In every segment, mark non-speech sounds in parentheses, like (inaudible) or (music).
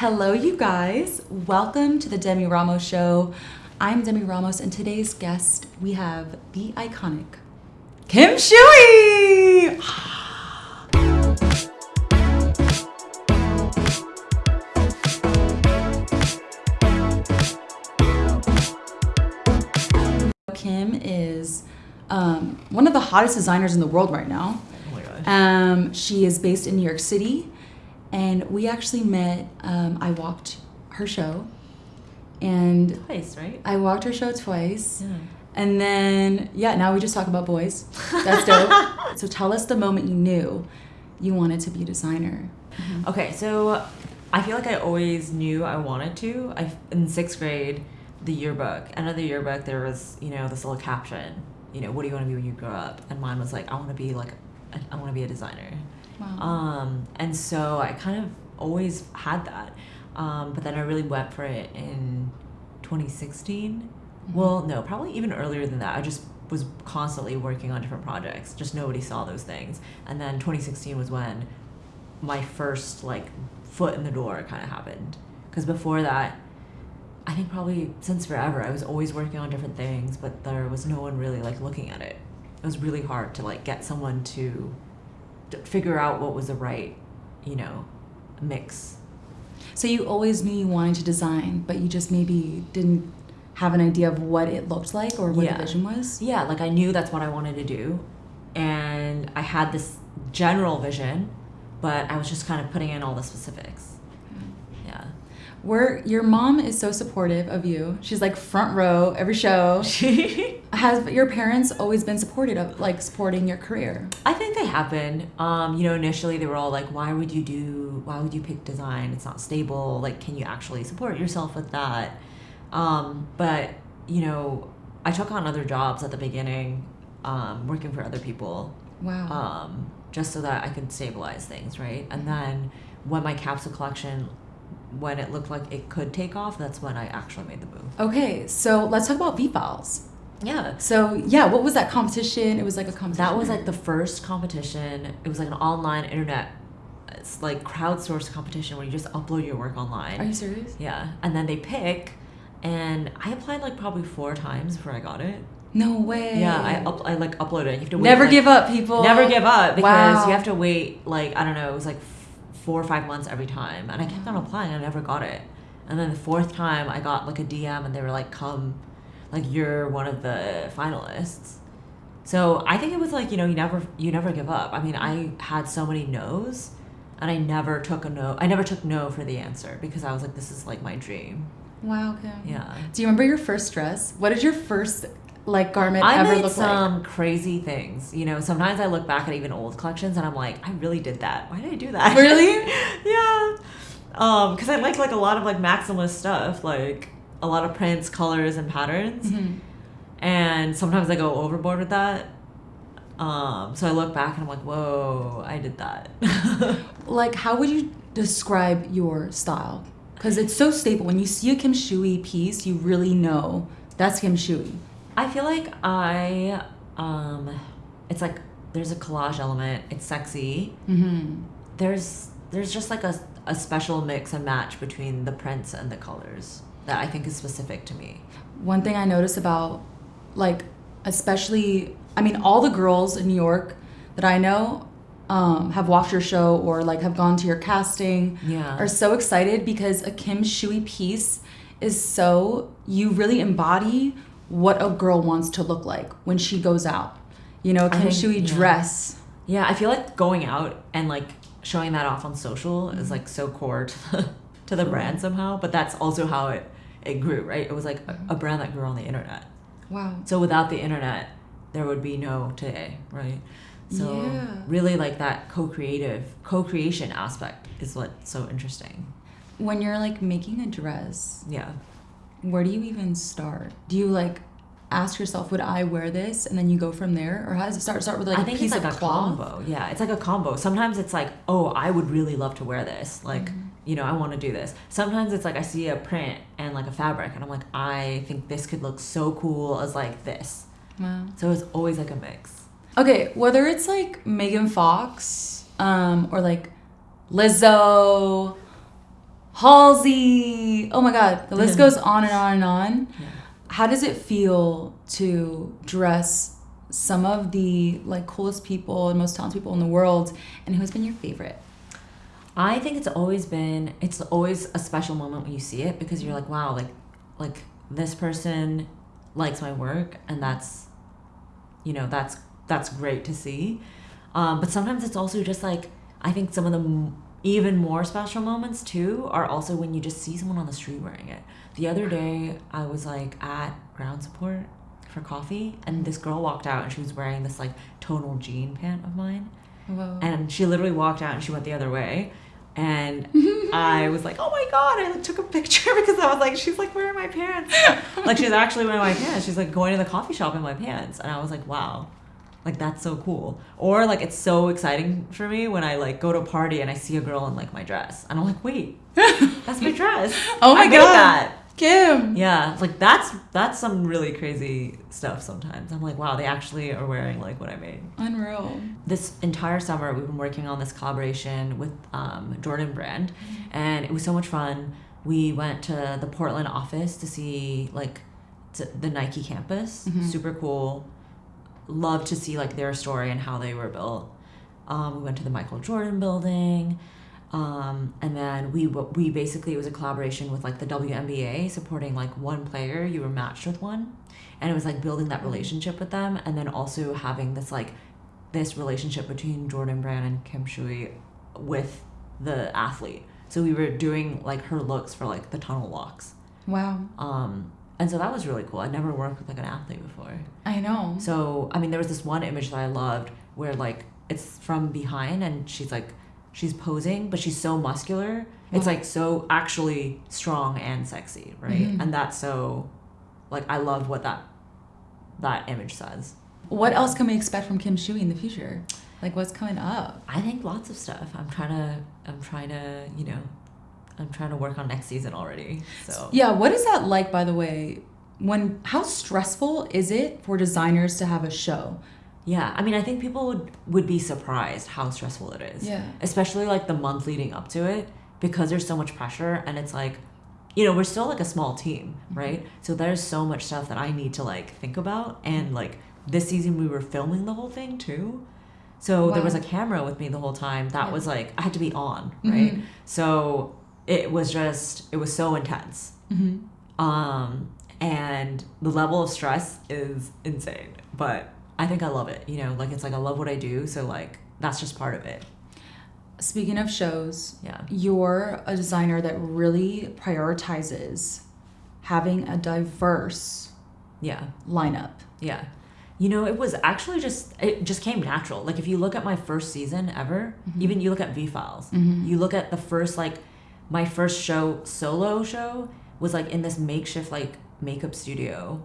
Hello, you guys. Welcome to the Demi Ramos Show. I'm Demi Ramos, and today's guest we have the iconic Kim Shui. Kim is um, one of the hottest designers in the world right now. Oh my gosh. Um, she is based in New York City, and we actually met. Um, I walked her show, and Twice, right? I walked her show twice. Yeah. And then, yeah, now we just talk about boys. That's dope. (laughs) so tell us the moment you knew you wanted to be a designer. Okay, so I feel like I always knew I wanted to. I in sixth grade, the yearbook, end of the yearbook, there was you know this little caption. You know, what do you want to be when you grow up? And mine was like, I want to be like, I want to be a designer. Wow. Um, and so I kind of always had that. Um, but then I really went for it in 2016. Well, no, probably even earlier than that. I just was constantly working on different projects. Just nobody saw those things. And then 2016 was when my first like foot in the door kind of happened. Because before that, I think probably since forever, I was always working on different things, but there was no one really like looking at it. It was really hard to like get someone to figure out what was the right, you know, mix. so you always knew you wanted to design, but you just maybe didn't have an idea of what it looked like or what Yeah. the vision was. Yeah, like I knew that's what I wanted to do, and I had this general vision, but I was just kind of putting in all the specifics. Where your mom is so supportive of you. She's like front row every show. She (laughs) has your parents always been supportive of like supporting your career? I think they have been. Um, you know, initially they were all like, "Why would you do? Why would you pick design? It's not stable. Like, can you actually support yourself with that?" Um, but you know, I took on other jobs at the beginning, um, working for other people, Wow. um, just so that I could stabilize things, right? And then when my capsule collection, when it looked like it could take off, that's when I actually made the move. okay, so let's talk about V Files. Yeah. So yeah, what was that competition? It was like a competition. That was like the first competition. It was like an online internet, it's like crowdsourced competition where you just upload your work online. Are you serious? yeah, and then they pick, and I applied like probably four times before I got it. No way. Yeah, I up, I like uploaded. it. You have to wait, never like- give up, people. Never give up because Wow. you have to wait like I don't know. It was like four or five months every time, and I kept on applying. I never got it, and then the fourth time I got like a DM, and they were like, "Come, like you're one of the finalists." So I think it was like you know you never you never give up. I mean I had so many no's, and I never took a no. I never took no for the answer because I was like this is like my dream. Wow. Okay. Yeah. Do you remember your first dress? What did your first like garment I ever made some crazy things. You know, sometimes I look back at even old collections and I'm like, I really did that. Why did I do that? Really? (laughs) yeah. Um, because I like like a lot of like maximalist stuff, like a lot of prints, colors, and patterns. like? Mhm. And sometimes I go overboard with that. Um, so I look back and I'm like, whoa, I did that. (laughs) Like, how would you describe your style? Because it's so staple. When you see a Kim Shui piece, you really know that's Kim Shui. I feel like I, um, it's like there's a collage element. It's sexy. Mm-hmm. there's there's just like a, a special mix and match between the prints and the colors that I think is specific to me. One thing I notice about, like, especially, I mean, all the girls in New York that I know um, have watched your show or like have gone to your casting Yeah. are so excited because a Kim Shui piece is so, you really embody what a girl wants to look like when she goes out. You know, can think- Shui yeah. dress. Yeah, I feel like going out and like showing that off on social is mm-hmm. like so core to the, to the brand somehow, but that's also how it it grew, right? It was like a, mm-hmm. a brand that grew on the internet. Wow. So without the internet, there would be no today, right? So Yeah. really like that co-creative, co-creation aspect is what's so interesting. When you're like making a dress, Yeah. Where do you even start? Do you like ask yourself, would I wear this? And then you go from there? Or how does it start? Start with like I a think piece it's like of a cloth? combo. Yeah, it's like a combo. Sometimes it's like, oh, I would really love to wear this. Like, Mm-hmm. you know, I want to do this. Sometimes it's like I see a print and like a fabric, and I'm like, I think this could look so cool as like this. Wow. So it's always like a mix. Okay, whether it's like Megan Fox um, or like Lizzo, Halsey. Oh my God, the list goes on and on and on. Yeah. How does it feel to dress some of the like coolest people and most talented people in the world? And who's been your favorite? I think it's always been it's always a special moment when you see it because you're like, wow, like like this person likes my work and that's you know, that's that's great to see. Um, but sometimes it's also just like I think some of the even more special moments too are also when you just see someone on the street wearing it. The other day I was like at ground support for coffee and this girl walked out and she was wearing this like tonal jean pant of mine. Whoa. and she literally walked out and she went the other way. And (laughs) i was like oh my god i like, took a picture (laughs) because i was like she's like wearing my pants. Like she's actually wearing my pants. She's like going to the coffee shop in my pants. And i was like wow like that's so cool. Or like it's so exciting for me when i like go to a party and i see a girl in like my dress. And i'm like wait that's my (laughs) dress. Oh my I God. that. Kim. yeah like that's that's some really crazy stuff sometimes. I'm like wow they actually are wearing like what i made. Unreal. this entire summer we've been working on this collaboration with um, jordan brand. And it was so much fun. We went to the portland office to see like the nike campus. Mhm. super cool love to see like their story and how they were built. Um, we went to the michael jordan building um, and then we we basically it was a collaboration with like the WNBA supporting like one player. You were matched with one. And it was like building that relationship with them and then also having this like this relationship between Jordan Brand and Kim Shui with the athlete. So we were doing like her looks for like the tunnel walks. Wow. um, and so that was really cool I never worked with like an athlete before I know. so I mean, there was this one image that I loved where like it's from behind and she's like she's posing, but she's so muscular. It's like so actually strong and sexy, right? Mhm. And that's so like I love what that that image says. What else can we expect from Kim Shui in the future? Like what's coming up? I think lots of stuff. I'm trying to I'm trying to, you know, I'm trying to work on next season already. So Yeah, what is that like by the way? When how stressful is it for designers to have a show? Yeah, I mean, I think people would would be surprised how stressful it is. Yeah. Especially like the month leading up to it because there's so much pressure and it's like you know, we're still like a small team, right? So there's so much stuff that I need to like think about and like this season we were filming the whole thing too. So there was a camera with me the whole time. That Yeah. was like I had to be on, right? Mhm. So it was just it was so intense. hmm Um, and the level of stress is insane. But I think I love it. You know, like it's like I love what I do, so like that's just part of it. Speaking of shows, Yeah. you're a designer that really prioritizes having a diverse Yeah. lineup. Yeah. You know, it was actually just it just came natural. Like if you look at my first season ever, even you look at V Files, Mhm. you look at the first like my first show solo show was like in this makeshift like makeup studio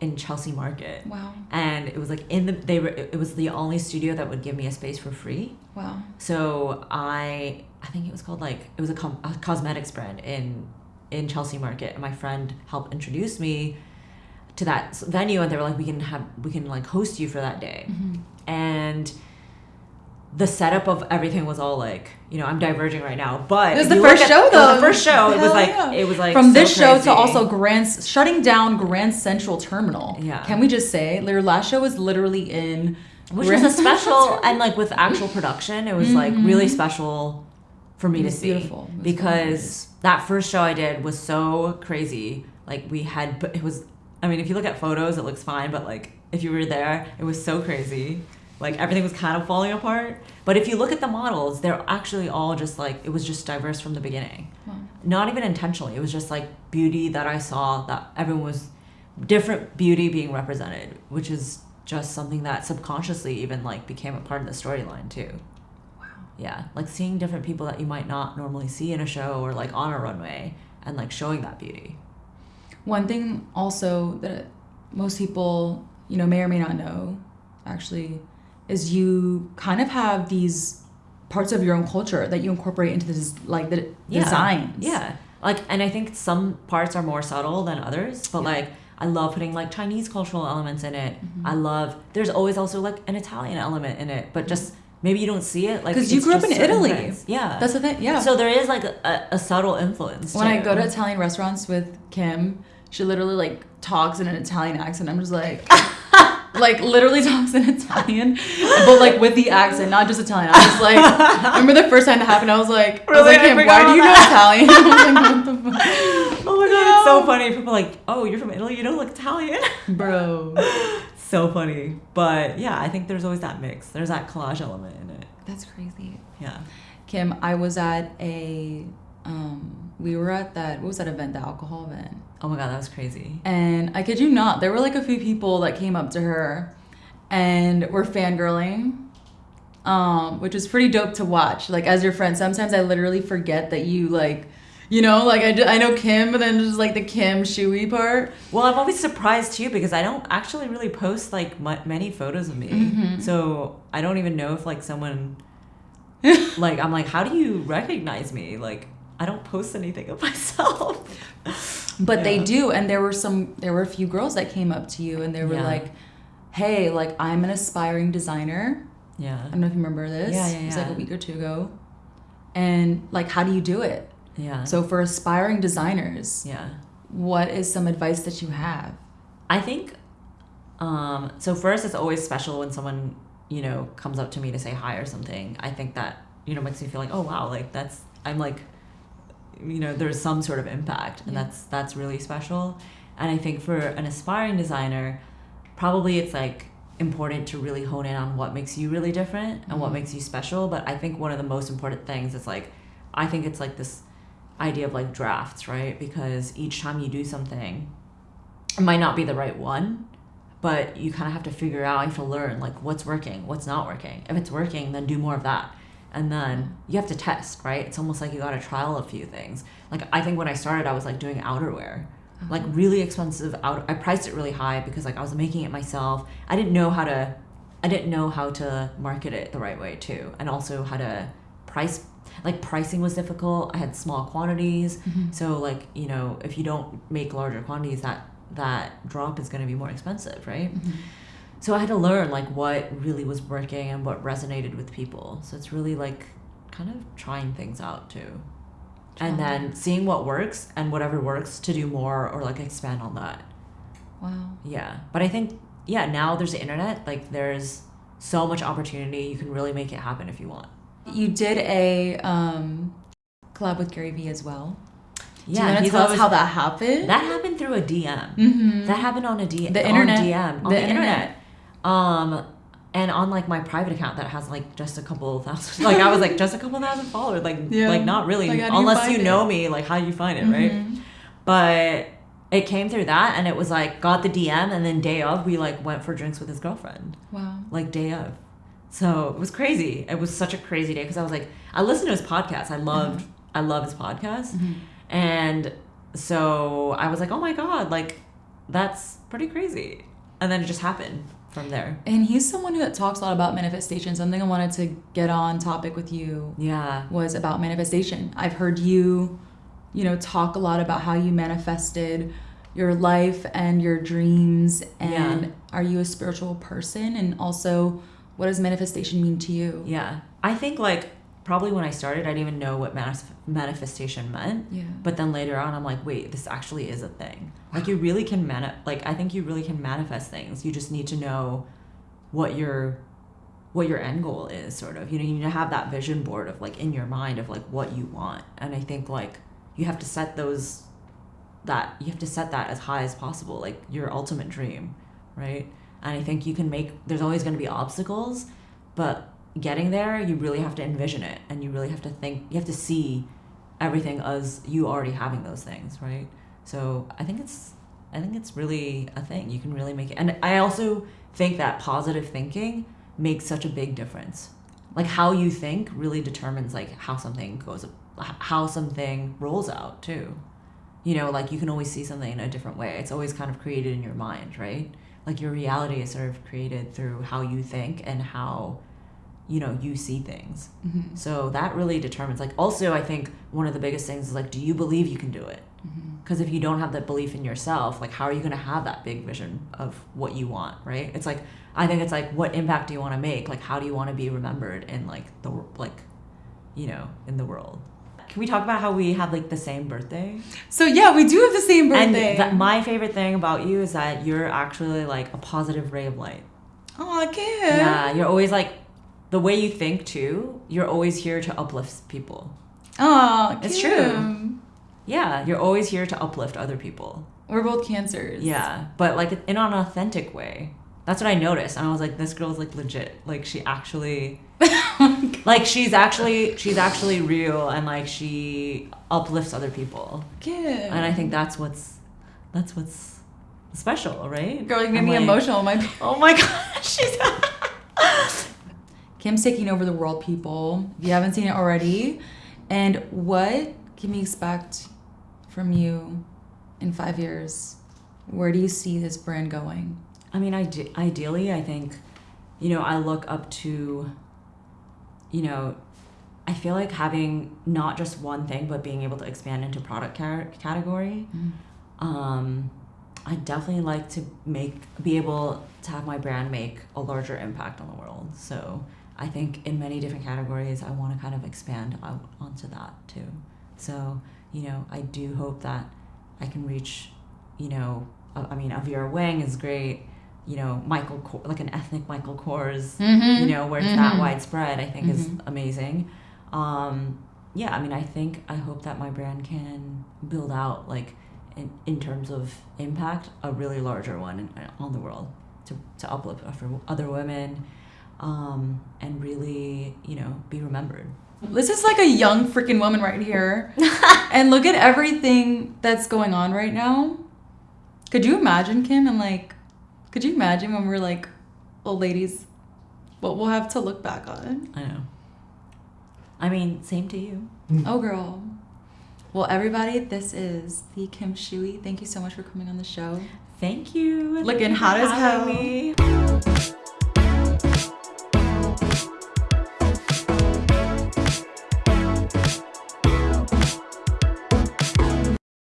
in Chelsea Market. Wow. And it was like in the they were it was the only studio that would give me a space for free. Wow. So I I think it was called like it was a, com- a cosmetics brand in in Chelsea Market, and my friend helped introduce me to that venue, and they were like, we can have we can like host you for that day, Mhm. The setup of everything was all like you know I'm diverging right now, but It was the first show, though. the first show. It was like yeah. it was like From so this show crazy. to also Grand shutting down Grand Central Terminal. Yeah. Can we just say their last show was literally in which Grand was a special and like with actual production it was like mm-hmm. really special for me to see beautiful. It was because that first show i did was so crazy like we had but it was i mean if you look at photos it looks fine but like if you were there it was so crazy like everything was kind of falling apart. But if you look at the models they're actually all just like it was just diverse from the beginning. Wow. not even intentionally. It was just like beauty that i saw that everyone was different beauty being represented which is just something that subconsciously even like became a part of the storyline too. Wow. yeah. Like seeing different people that you might not normally see in a show or like on a runway and like showing that beauty. One thing also that most people, you know, may or may not know, actually, is you kind of have these parts of your own culture that you incorporate into this, like the Yeah. designs. yeah like and i think some parts are more subtle than others but Yeah. like i love putting like chinese cultural elements in it Mhm. i love there's always also like an italian element in it but just maybe you don't see it like because you grew up in Italy. Yeah. That's the thing. Yeah. So there is like a, a subtle influence. when I go to Italian restaurants with Kim, she literally like talks in an Italian accent. I'm just like, (laughs) like literally talks in Italian, but like with the accent, not just Italian. I was like, remember the first time that happened. I was like, I was Really? like, I Kim, why do you know Italian? (laughs) I was like, what the fuck, (laughs) Oh my god, it's so funny. People are like, oh, you're from Italy, you don't look Italian. (laughs) bro? so funny. But yeah, I think there's always that mix. There's that collage element in it. That's crazy. Yeah. Kim, I was at a, um, we were at that. What was that event? The alcohol event. Oh my god, that was crazy. And I kid you not, there were like a few people that came up to her and were fangirling, um, which was pretty dope to watch. Like, as your friend, sometimes I literally forget that you, like, you know, like I, ju- I know Kim, but then just like the Kim Shui part. Well, I'm always surprised too because I don't actually really post like mu- many photos of me. Mhm. So I don't even know if like someone (laughs) like I'm like, how do you recognize me? Like I don't post anything of (laughs) myself. But they do. And there were some, there were a few girls that came up to you and they were Yeah. like, hey, like, I'm an aspiring designer. Yeah. I don't know if you remember this. Yeah, yeah, It was like a week or two ago. And like, how do you do it? Yeah. So for aspiring designers, yeah. what is some advice that you have? I think um so first it's always special when someone, you know, comes up to me to say hi or something. I think that, you know, makes me feel like, "Oh wow, like that's I'm like you know, there's some sort of impact and Yeah. that's that's really special. And I think for an aspiring designer, probably it's like important to really hone in on what makes you really different and what Mhm. makes you special, but I think one of the most important things is like I think it's like this idea of like drafts, right? Because each time you do something, it might not be the right one, but you kind of have to figure out, you have to learn like what's working, what's not working. If it's working, then do more of that. And then you have to test, right? It's almost like you got to trial a few things. Like I think when I started, I was like doing outerwear, uh-huh. like really expensive out. I priced it really high because like I was making it myself. I didn't know how to, I didn't know how to market it the right way too, and also how to price. Like pricing was difficult. I had small quantities, mm-hmm. so like you know if you don't make larger quantities, that that drop is going to be more expensive, right? Mm-hmm. So I had to learn like what really was working and what resonated with people. So it's really like kind of trying things out too. And then seeing what works and whatever works to do more or like expand on that. Wow. Yeah. But I think yeah, now there's the internet, like there's so much opportunity. You can really make it happen if you want. You did a um, collab with Gary Vee as well. Do you Yeah, want to tell us how that happened? That happened through a DM. mm-hmm. That happened on a D- The on internet. DM on The the, internet. internet. Um, and on like my private account that has like just a couple thousand, (laughs) like I was like just a couple thousand followers, like Yeah. like not really, Like, you unless you it? know me, like how do you find it, right? Mhm. But it came through that, and it was like got the DM, and then day of we like went for drinks with his girlfriend, Wow. like day of. So it was crazy. It was such a crazy day because I was like, I listened to his podcast. I loved, I love his podcast. Mhm. And so I was like, oh my God, like that's pretty crazy. And then it just happened from there. And he's someone who talks a lot about manifestation. Something I wanted to get on topic with you Yeah. was about manifestation. I've heard you, you know, talk a lot about how you manifested your life and your dreams. And Yeah. are you a spiritual person? And also, what does manifestation mean to you? Yeah. I think like probably when I started, I didn't even know what manis- manifestation meant. Yeah. But then later on, I'm like, wait, this actually is a thing. Like you really can mani- like I think you really can manifest things. You just need to know what your what your end goal is, sort of. You know, you need to have that vision board of like in your mind of like what you want. And I think like you have to set those that you have to set that as high as possible, like your ultimate dream, right? And I think you can make there's always going to be obstacles, but getting there, you really have to envision it and you really have to think you have to see everything as you already having those things, right? So I think it's I think it's really a thing. You can really make it. And I also think that positive thinking makes such a big difference. Like how you think really determines like how something goes how something rolls out too. You know, like you can always see something in a different way. It's always kind of created in your mind, right? Like your reality is sort of created through how you think and how you know you see things. Mhm. So that really determines like also I think one of the biggest things is like do you believe you can do it? Because if you don't have that belief in yourself, like how are you going to have that big vision of what you want, right? It's like I think it's like what impact do you want to make? Like how do you want to be remembered in like the like, you know, in the world? Can we talk about how we have like the same birthday? So yeah, we do have the same birthday. And my favorite thing about you is that you're actually like a positive ray of light. Oh, Kim. Yeah, you're always like the way you think too. You're always here to uplift people. Oh, It's true. Yeah, you're always here to uplift other people. We're both cancers. Yeah, but like in an authentic way. That's what I noticed, and I was like, this girl's like legit. Like she actually, (laughs) like she's actually she's actually real, and like she uplifts other people. Kim. And I think that's what's that's what's special, right? Girl, you made me like, emotional. My Oh my (laughs) gosh, she's (laughs) Kim's taking over the world, people. If you haven't seen it already. And what can we expect from you in five years? Where do you see this brand going? I mean, ide- ideally, I think, you know, I look up to, you know, I feel like having not just one thing, but being able to expand into product car- category. Um, I definitely like to make, be able to have my brand make a larger impact on the world. So I think in many different categories, I want to kind of expand out onto that too. So, you know, I do hope that I can reach, you know, I mean, a Vera Wang is great. You know, Michael, Kor- like an ethnic Michael Kors, Mm-hmm. you know, where it's that Mhm. widespread, I think is Mhm. amazing. Um, yeah, I mean, I think, I hope that my brand can build out, like, in, in terms of impact, a really larger one in, on the world to, to uplift for other women um, and really, you know, be remembered. This is like a young freaking woman right here. (laughs) and look at everything that's going on right now. Could you imagine, Kim? And like, could you imagine when we're like old ladies, what we'll have to look back on? I know. I mean, same to you. (laughs) Oh, girl. Well, everybody, this is the Kim Shui. Thank you so much for coming on the show. Thank you. Looking Thank hot for as hell. me.